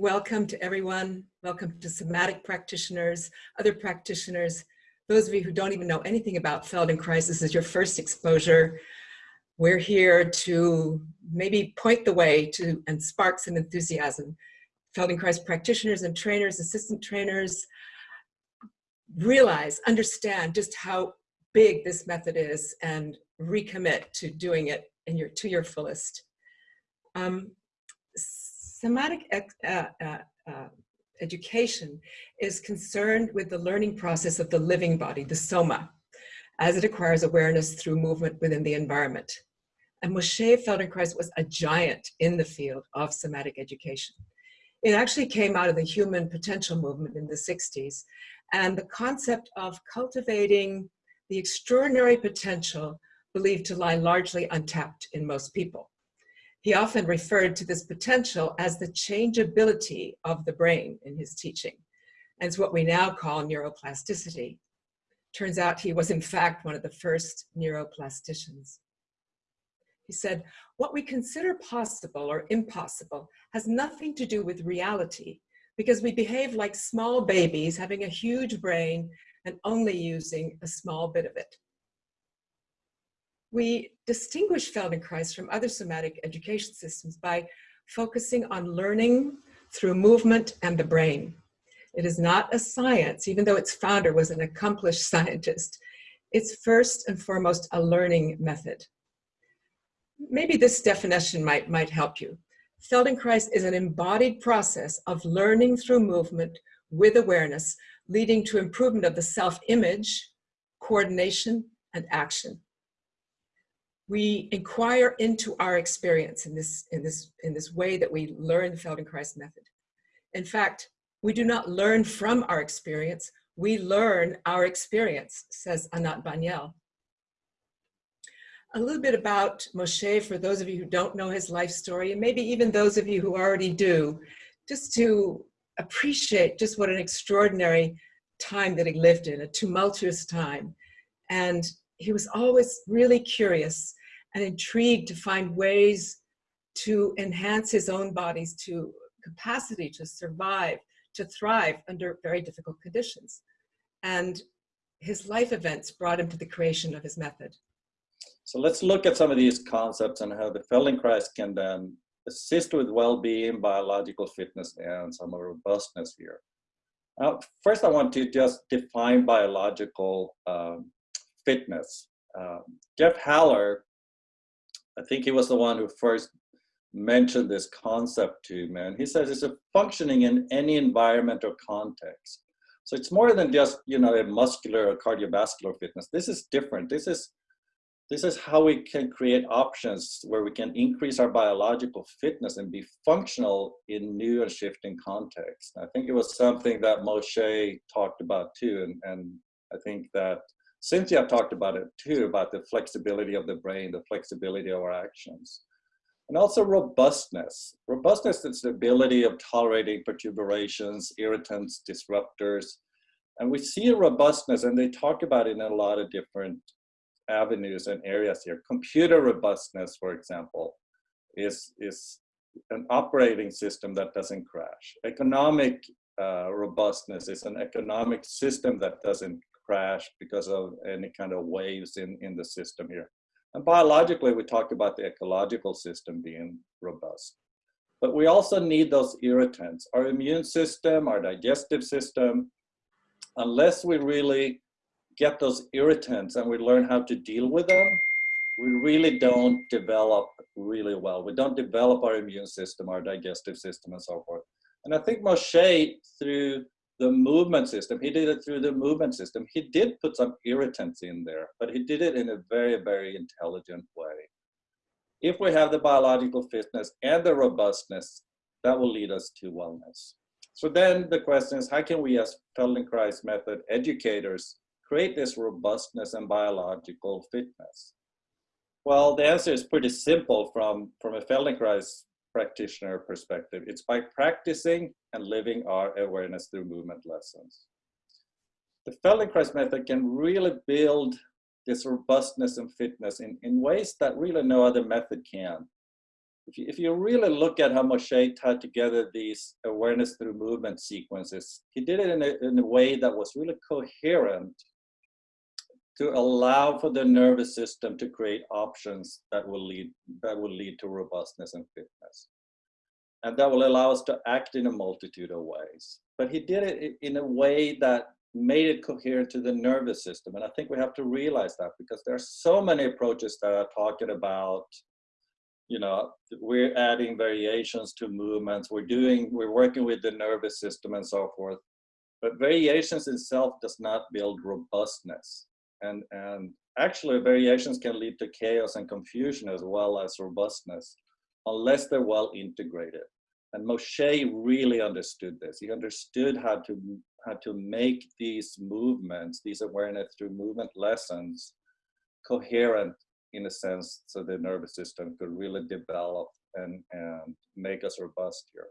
welcome to everyone. Welcome to somatic practitioners, other practitioners. Those of you who don't even know anything about Feldenkrais, this is your first exposure. We're here to maybe point the way to and spark some enthusiasm. Feldenkrais practitioners and trainers, assistant trainers, realize, understand just how big this method is and recommit to doing it in your, to your fullest. Um, somatic uh, uh, uh, education is concerned with the learning process of the living body, the soma, as it acquires awareness through movement within the environment. And Moshe Feldenkrais was a giant in the field of somatic education. It actually came out of the human potential movement in the 60s and the concept of cultivating the extraordinary potential believed to lie largely untapped in most people. He often referred to this potential as the changeability of the brain in his teaching, and it's what we now call neuroplasticity. Turns out he was in fact one of the first neuroplasticians. He said, what we consider possible or impossible has nothing to do with reality because we behave like small babies having a huge brain and only using a small bit of it. We distinguish Feldenkrais from other somatic education systems by focusing on learning through movement and the brain. It is not a science, even though its founder was an accomplished scientist. It's first and foremost a learning method. Maybe this definition might, might help you. Feldenkrais is an embodied process of learning through movement with awareness, leading to improvement of the self-image, coordination, and action we inquire into our experience in this, in this, in this way that we learn the Feldenkrais method. In fact, we do not learn from our experience, we learn our experience, says Anat Baniel. A little bit about Moshe for those of you who don't know his life story, and maybe even those of you who already do, just to appreciate just what an extraordinary time that he lived in, a tumultuous time. And he was always really curious and intrigued to find ways to enhance his own body's to capacity to survive, to thrive under very difficult conditions. And his life events brought him to the creation of his method. So let's look at some of these concepts and how the Feldenkrais can then assist with well-being, biological fitness, and some robustness here. Uh, first, I want to just define biological um, fitness. Um, Jeff Haller I think he was the one who first mentioned this concept to me. And he says it's a functioning in any environment or context. So it's more than just, you know, a muscular or cardiovascular fitness. This is different. This is, this is how we can create options where we can increase our biological fitness and be functional in new and shifting contexts. I think it was something that Moshe talked about too. And, and I think that Cynthia talked about it too, about the flexibility of the brain, the flexibility of our actions. And also robustness. Robustness is the ability of tolerating perturbations, irritants, disruptors. And we see a robustness, and they talk about it in a lot of different avenues and areas here. Computer robustness, for example, is, is an operating system that doesn't crash. Economic uh, robustness is an economic system that doesn't crash because of any kind of waves in, in the system here. And biologically, we talked about the ecological system being robust. But we also need those irritants. Our immune system, our digestive system, unless we really get those irritants and we learn how to deal with them, we really don't develop really well. We don't develop our immune system, our digestive system, and so forth. And I think Moshe, through the movement system. He did it through the movement system. He did put some irritants in there, but he did it in a very, very intelligent way. If we have the biological fitness and the robustness, that will lead us to wellness. So then the question is, how can we as Feldenkrais method educators create this robustness and biological fitness? Well, the answer is pretty simple from, from a Feldenkrais practitioner perspective. It's by practicing and living our awareness through movement lessons. The Feldenkrais method can really build this robustness and fitness in, in ways that really no other method can. if you, if you really look at how Moshe tied together these awareness through movement sequences, he did it in a, in a way that was really coherent to allow for the nervous system to create options that will lead that will lead to robustness and fitness. And that will allow us to act in a multitude of ways. But he did it in a way that made it coherent to the nervous system. And i think we have to realize that because there are so many approaches that are talking about you know we're adding variations to movements we're doing we're working with the nervous system and so forth. But variations itself does not build robustness and and actually variations can lead to chaos and confusion as well as robustness unless they're well integrated. And Moshe really understood this. He understood how to how to make these movements these awareness through movement lessons coherent in a sense so the nervous system could really develop and and make us robust here